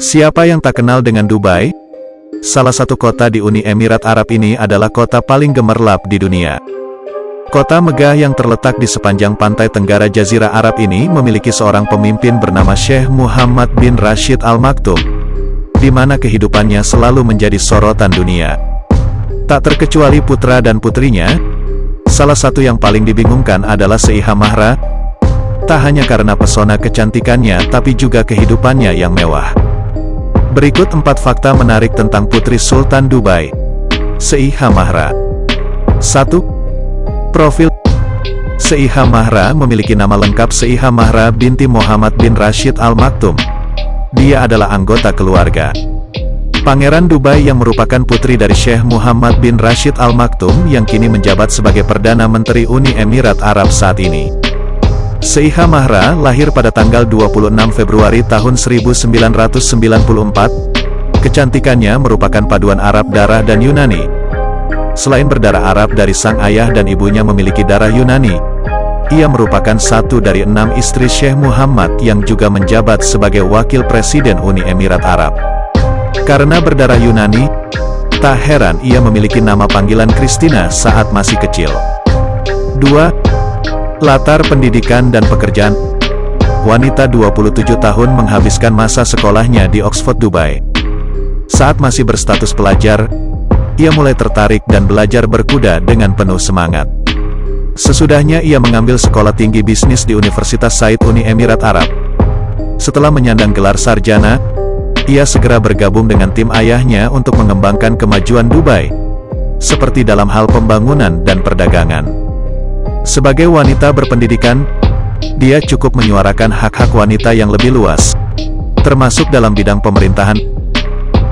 Siapa yang tak kenal dengan Dubai? Salah satu kota di Uni Emirat Arab ini adalah kota paling gemerlap di dunia. Kota megah yang terletak di sepanjang pantai tenggara Jazirah Arab ini memiliki seorang pemimpin bernama Syekh Muhammad bin Rashid Al Maktoum, di mana kehidupannya selalu menjadi sorotan dunia. Tak terkecuali putra dan putrinya, salah satu yang paling dibingungkan adalah Seiha Mahra, tak hanya karena pesona kecantikannya tapi juga kehidupannya yang mewah. Berikut empat fakta menarik tentang Putri Sultan Dubai. Seiha Mahra 1. Profil Seiha Mahra memiliki nama lengkap Seiha Mahra binti Muhammad bin Rashid Al Maktoum. Dia adalah anggota keluarga. Pangeran Dubai yang merupakan putri dari Syekh Muhammad bin Rashid Al Maktoum yang kini menjabat sebagai Perdana Menteri Uni Emirat Arab saat ini. Seiha Mahra lahir pada tanggal 26 Februari tahun 1994. Kecantikannya merupakan paduan Arab darah dan Yunani. Selain berdarah Arab dari sang ayah dan ibunya memiliki darah Yunani, ia merupakan satu dari enam istri Syekh Muhammad yang juga menjabat sebagai Wakil Presiden Uni Emirat Arab. Karena berdarah Yunani, tak heran ia memiliki nama panggilan Christina saat masih kecil. 2. Latar pendidikan dan pekerjaan Wanita 27 tahun menghabiskan masa sekolahnya di Oxford, Dubai. Saat masih berstatus pelajar, ia mulai tertarik dan belajar berkuda dengan penuh semangat. Sesudahnya ia mengambil sekolah tinggi bisnis di Universitas Said Uni Emirat Arab. Setelah menyandang gelar sarjana, ia segera bergabung dengan tim ayahnya untuk mengembangkan kemajuan Dubai, seperti dalam hal pembangunan dan perdagangan. Sebagai wanita berpendidikan, dia cukup menyuarakan hak-hak wanita yang lebih luas, termasuk dalam bidang pemerintahan.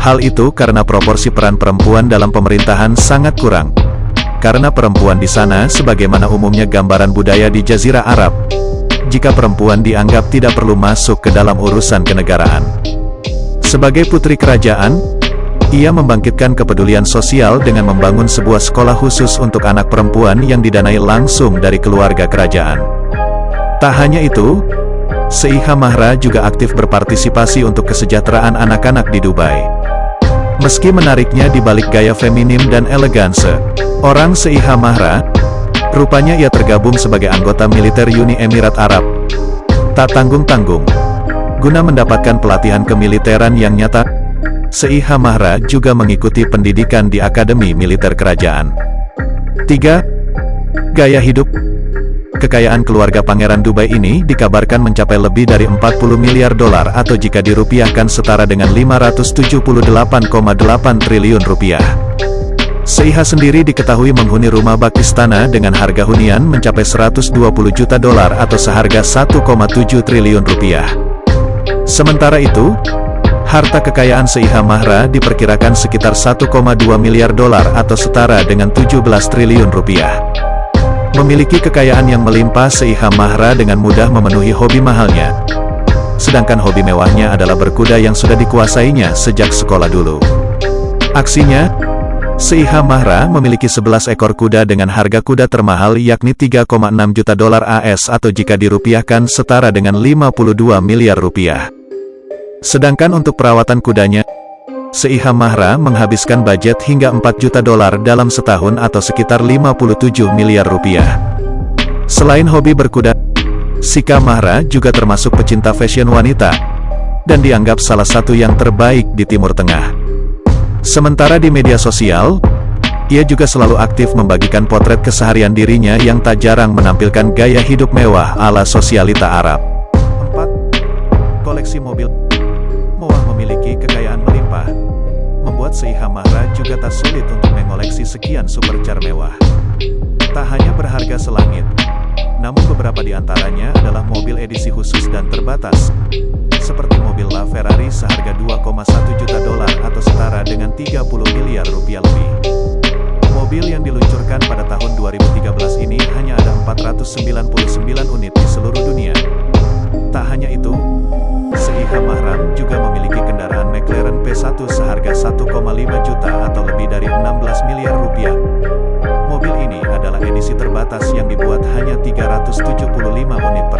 Hal itu karena proporsi peran perempuan dalam pemerintahan sangat kurang. Karena perempuan di sana sebagaimana umumnya gambaran budaya di Jazirah Arab, jika perempuan dianggap tidak perlu masuk ke dalam urusan kenegaraan. Sebagai putri kerajaan, ia membangkitkan kepedulian sosial dengan membangun sebuah sekolah khusus untuk anak perempuan yang didanai langsung dari keluarga kerajaan. Tak hanya itu, Seiha Mahra juga aktif berpartisipasi untuk kesejahteraan anak-anak di Dubai. Meski menariknya di balik gaya feminim dan eleganse, orang Seiha Mahra, rupanya ia tergabung sebagai anggota militer Uni Emirat Arab. Tak tanggung-tanggung. Guna mendapatkan pelatihan kemiliteran yang nyata, Seiha Mahra juga mengikuti pendidikan di Akademi Militer Kerajaan. 3. Gaya hidup Kekayaan keluarga Pangeran Dubai ini dikabarkan mencapai lebih dari 40 miliar dolar atau jika dirupiahkan setara dengan 578,8 triliun rupiah. Seiha sendiri diketahui menghuni rumah bak istana dengan harga hunian mencapai 120 juta dolar atau seharga 1,7 triliun rupiah. Sementara itu, Harta kekayaan Seiha Mahra diperkirakan sekitar 1,2 miliar dolar atau setara dengan 17 triliun rupiah. Memiliki kekayaan yang melimpah Seiha Mahra dengan mudah memenuhi hobi mahalnya. Sedangkan hobi mewahnya adalah berkuda yang sudah dikuasainya sejak sekolah dulu. Aksinya, Seiha Mahra memiliki 11 ekor kuda dengan harga kuda termahal yakni 3,6 juta dolar AS atau jika dirupiahkan setara dengan 52 miliar rupiah. Sedangkan untuk perawatan kudanya, Seiha Mahra menghabiskan budget hingga 4 juta dolar dalam setahun atau sekitar 57 miliar rupiah. Selain hobi berkuda, Sika Mahra juga termasuk pecinta fashion wanita, dan dianggap salah satu yang terbaik di Timur Tengah. Sementara di media sosial, ia juga selalu aktif membagikan potret keseharian dirinya yang tak jarang menampilkan gaya hidup mewah ala sosialita Arab. 4. Koleksi mobil memiliki kekayaan melimpah, membuat Seiha Mahra juga tak sulit untuk mengoleksi sekian supercar mewah. Tak hanya berharga selangit, namun beberapa di antaranya adalah mobil edisi khusus dan terbatas, seperti mobil La Ferrari seharga 2,1 juta dolar atau setara dengan 30 miliar rupiah lebih. Mobil yang diluncurkan pada tahun 2013 ini hanya ada 499 unit di seluruh dunia. Tak hanya itu, Seiha Mahram juga memiliki kendaraan McLaren P1 seharga 1,5 juta atau lebih dari 16 miliar rupiah. Mobil ini adalah edisi terbatas yang dibuat hanya 375 unit per.